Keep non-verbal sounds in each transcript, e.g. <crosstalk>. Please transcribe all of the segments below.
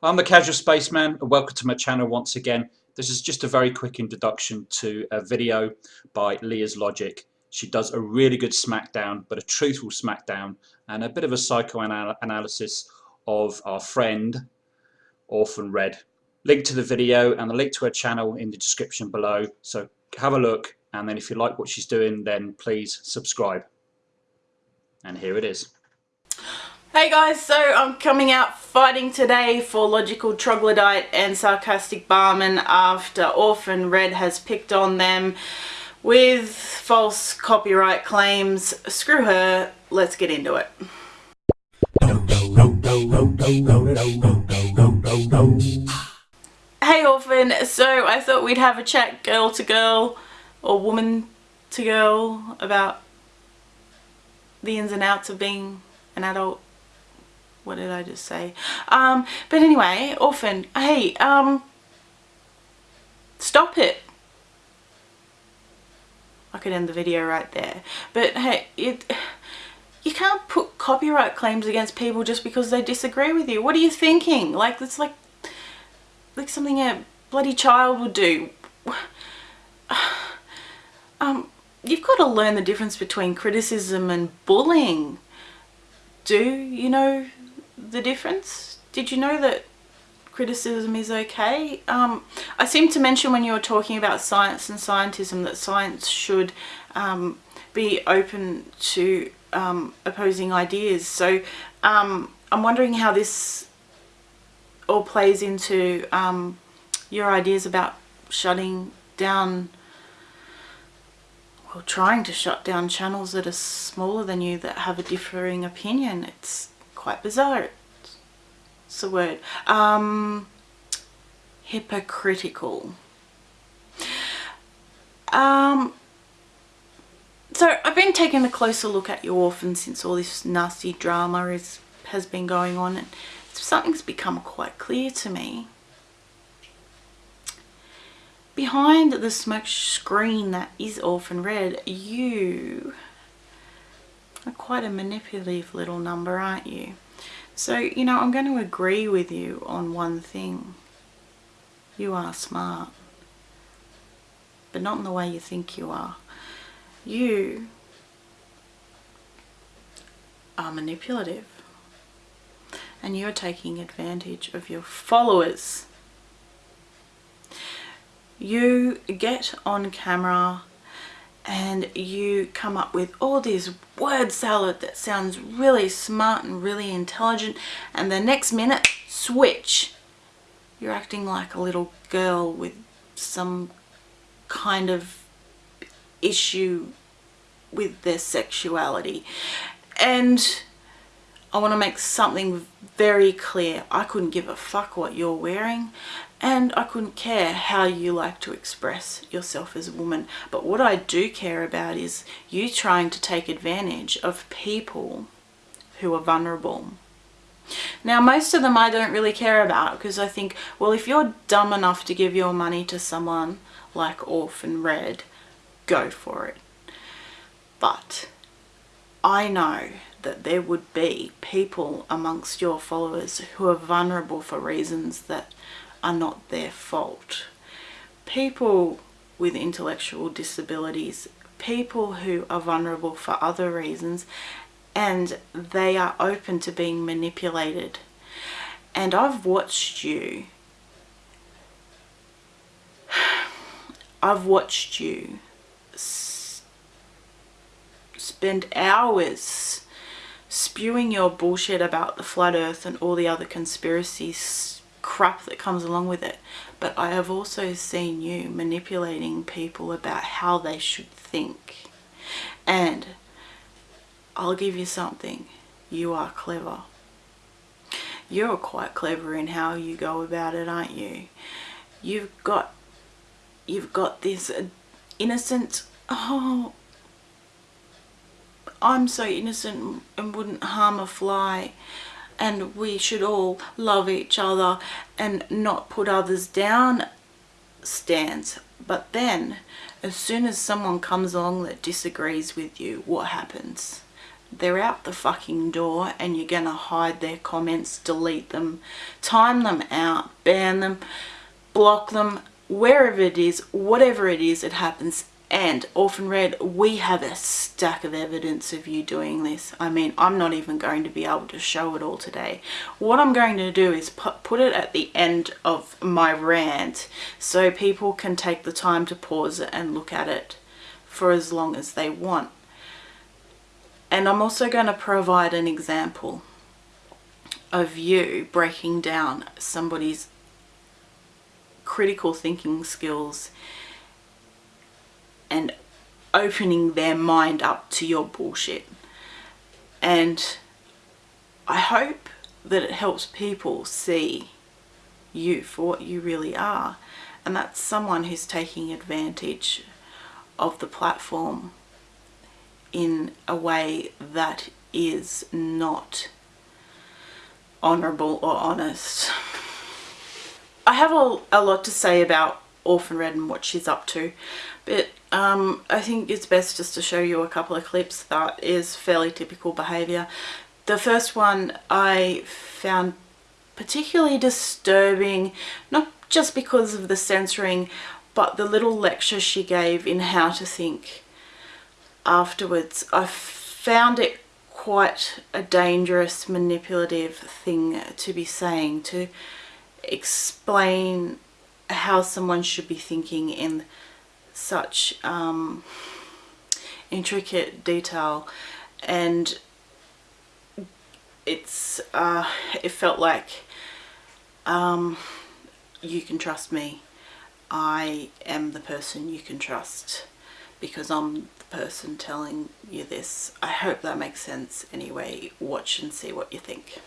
I'm the Casual Spaceman and welcome to my channel once again. This is just a very quick introduction to a video by Leah's Logic. She does a really good smackdown, but a truthful smackdown and a bit of a psychoanalysis of our friend Orphan Red. Link to the video and the link to her channel in the description below. So have a look and then if you like what she's doing then please subscribe. And here it is. Hey guys, so I'm coming out fighting today for Logical Troglodyte and Sarcastic Barman after Orphan Red has picked on them with false copyright claims. Screw her, let's get into it. Hey Orphan, so I thought we'd have a chat girl to girl or woman to girl about the ins and outs of being an adult what did I just say? Um, but anyway, orphan, hey, um, stop it. I could end the video right there. But hey, it, you can't put copyright claims against people just because they disagree with you. What are you thinking? Like, it's like, like something a bloody child would do. <sighs> Um, you've got to learn the difference between criticism and bullying. Do you know the difference? Did you know that criticism is okay? Um, I seem to mention when you were talking about science and scientism that science should um, be open to um, opposing ideas. So um, I'm wondering how this all plays into um, your ideas about shutting down well trying to shut down channels that are smaller than you that have a differing opinion. It's quite bizarre. It's the word. Um, hypocritical. Um, so I've been taking a closer look at your orphan since all this nasty drama is, has been going on and something's become quite clear to me. Behind the smoke screen that is Orphan Red, you quite a manipulative little number, aren't you? So, you know, I'm going to agree with you on one thing. You are smart. But not in the way you think you are. You are manipulative. And you're taking advantage of your followers. You get on camera and you come up with all this word salad that sounds really smart and really intelligent and the next minute switch. You're acting like a little girl with some kind of issue with their sexuality. And I want to make something very clear. I couldn't give a fuck what you're wearing and I couldn't care how you like to express yourself as a woman. But what I do care about is you trying to take advantage of people who are vulnerable. Now most of them I don't really care about because I think, well if you're dumb enough to give your money to someone like Orphan Red, go for it. But I know that there would be people amongst your followers who are vulnerable for reasons that are not their fault. People with intellectual disabilities, people who are vulnerable for other reasons and they are open to being manipulated. And I've watched you, I've watched you spend hours spewing your bullshit about the flat earth and all the other conspiracies crap that comes along with it. But I have also seen you manipulating people about how they should think. And I'll give you something. You are clever. You're quite clever in how you go about it, aren't you? You've got, you've got this uh, innocent, oh, I'm so innocent and wouldn't harm a fly and we should all love each other and not put others down stance but then as soon as someone comes along that disagrees with you what happens they're out the fucking door and you're gonna hide their comments, delete them, time them out, ban them, block them, wherever it is, whatever it is, it happens. And Orphan Red, we have a stack of evidence of you doing this. I mean, I'm not even going to be able to show it all today. What I'm going to do is put, put it at the end of my rant so people can take the time to pause and look at it for as long as they want. And I'm also going to provide an example of you breaking down somebody's critical thinking skills and opening their mind up to your bullshit. And I hope that it helps people see you for what you really are. And that's someone who's taking advantage of the platform in a way that is not honourable or honest. I have a, a lot to say about Orphan Red and what she's up to but um, I think it's best just to show you a couple of clips that is fairly typical behaviour. The first one I found particularly disturbing, not just because of the censoring, but the little lecture she gave in how to think afterwards. I found it quite a dangerous, manipulative thing to be saying, to explain how someone should be thinking in such um, intricate detail. And it's uh, it felt like um, you can trust me. I am the person you can trust because I'm the person telling you this. I hope that makes sense anyway. Watch and see what you think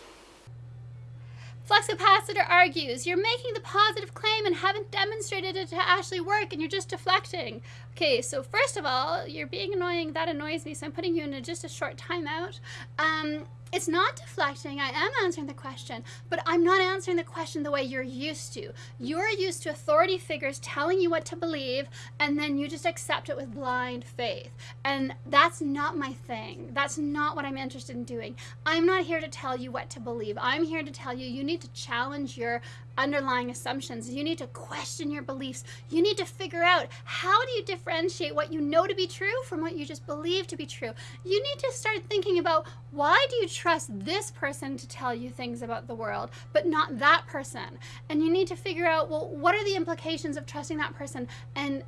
Fluxcapacitor argues, you're making the positive claim and haven't demonstrated it to actually work and you're just deflecting. Okay, so first of all, you're being annoying, that annoys me, so I'm putting you into just a short timeout. Um, it's not deflecting. I am answering the question, but I'm not answering the question the way you're used to. You're used to authority figures telling you what to believe, and then you just accept it with blind faith. And that's not my thing. That's not what I'm interested in doing. I'm not here to tell you what to believe. I'm here to tell you you need to challenge your underlying assumptions. You need to question your beliefs. You need to figure out how do you differentiate what you know to be true from what you just believe to be true. You need to start thinking about why do you trust this person to tell you things about the world, but not that person? And you need to figure out, well, what are the implications of trusting that person and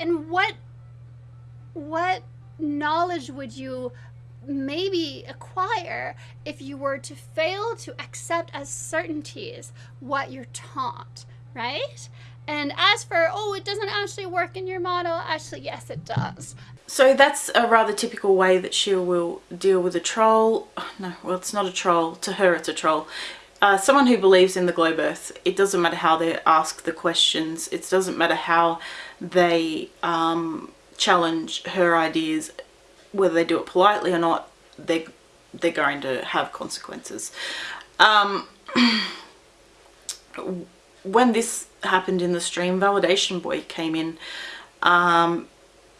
and what what knowledge would you maybe acquire if you were to fail to accept as certainties what you're taught, right? And as for, oh, it doesn't actually work in your model, actually, yes, it does. So that's a rather typical way that she will deal with a troll. <sighs> No, well, it's not a troll. To her, it's a troll. Uh, someone who believes in the globe earth, it doesn't matter how they ask the questions. It doesn't matter how they um, challenge her ideas whether they do it politely or not, they they're going to have consequences. Um, <clears throat> when this happened in the stream, Validation Boy came in. Um,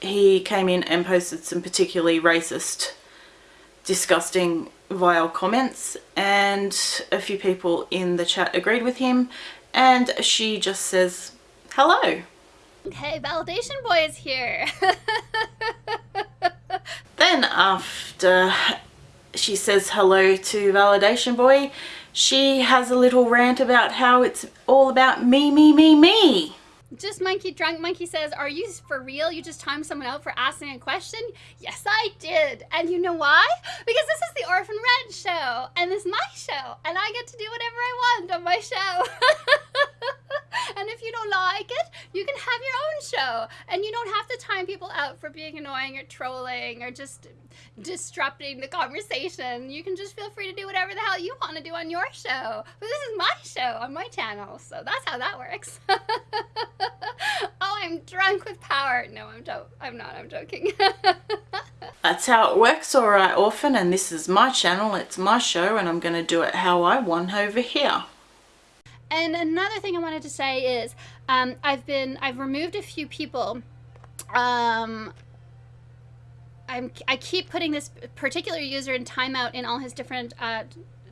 he came in and posted some particularly racist, disgusting, vile comments and a few people in the chat agreed with him and she just says hello. Okay, Validation Boy is here. <laughs> then after she says hello to Validation Boy, she has a little rant about how it's all about me, me, me, me. Just Monkey Drunk Monkey says, are you for real? You just timed someone out for asking a question? Yes, I did. And you know why? Because this is the Orphan Red show, and this is my show, and I get to do whatever I want on my show. <laughs> and if you don't like it, you can have your own show. And you don't have to time people out for being annoying or trolling or just disrupting the conversation. You can just feel free to do whatever the hell you want to do on your show. But this is my show on my channel, so that's how that works. <laughs> oh, I'm drunk with power. No, I'm, I'm not. I'm joking. <laughs> that's how it works, alright, Orphan, and this is my channel. It's my show, and I'm going to do it how I want over here. And another thing I wanted to say is um, I've been, I've removed a few people um, I'm I keep putting this particular user in timeout in all his different uh,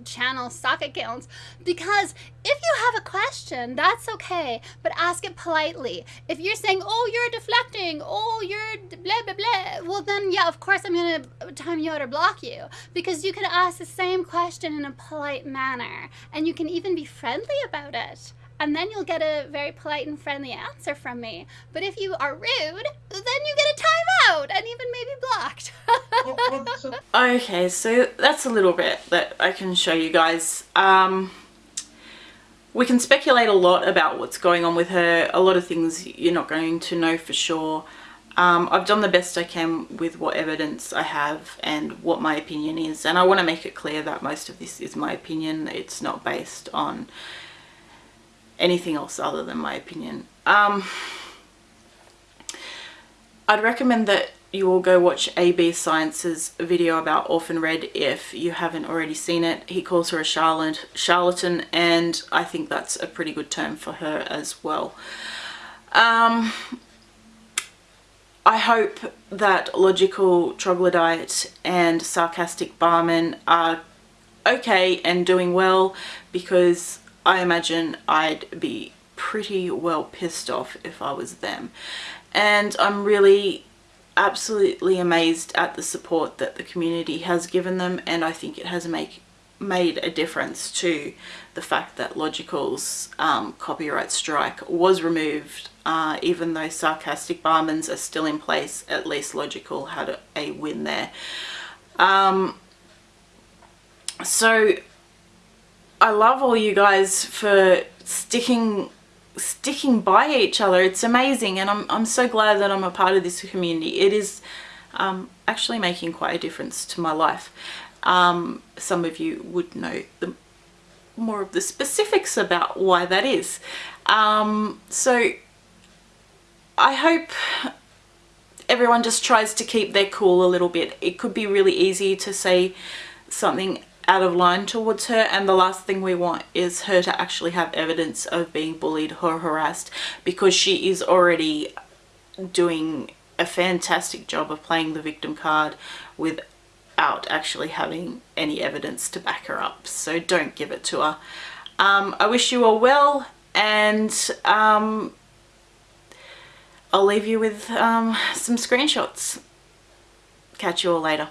channel stock accounts because if you have a question that's okay but ask it politely if you're saying oh you're deflecting oh you're blah blah blah well then yeah of course i'm gonna time you out or block you because you can ask the same question in a polite manner and you can even be friendly about it and then you'll get a very polite and friendly answer from me. But if you are rude, then you get a timeout and. Okay, so that's a little bit that I can show you guys. Um, we can speculate a lot about what's going on with her. A lot of things you're not going to know for sure. Um, I've done the best I can with what evidence I have and what my opinion is. And I want to make it clear that most of this is my opinion. It's not based on anything else other than my opinion. Um, I'd recommend that you all go watch AB Science's video about Orphan Red if you haven't already seen it. He calls her a charlat charlatan and I think that's a pretty good term for her as well. Um, I hope that Logical Troglodyte and Sarcastic Barman are okay and doing well because I imagine I'd be pretty well pissed off if I was them. And I'm really absolutely amazed at the support that the community has given them and I think it has make, made a difference to the fact that Logical's um, copyright strike was removed uh, even though Sarcastic Barmans are still in place, at least Logical had a, a win there. Um, so I love all you guys for sticking sticking by each other. It's amazing and I'm, I'm so glad that I'm a part of this community. It is um, actually making quite a difference to my life. Um, some of you would know the more of the specifics about why that is. Um, so I hope everyone just tries to keep their cool a little bit. It could be really easy to say something out of line towards her and the last thing we want is her to actually have evidence of being bullied or harassed because she is already doing a fantastic job of playing the victim card without actually having any evidence to back her up. So don't give it to her. Um, I wish you all well and um, I'll leave you with um, some screenshots. Catch you all later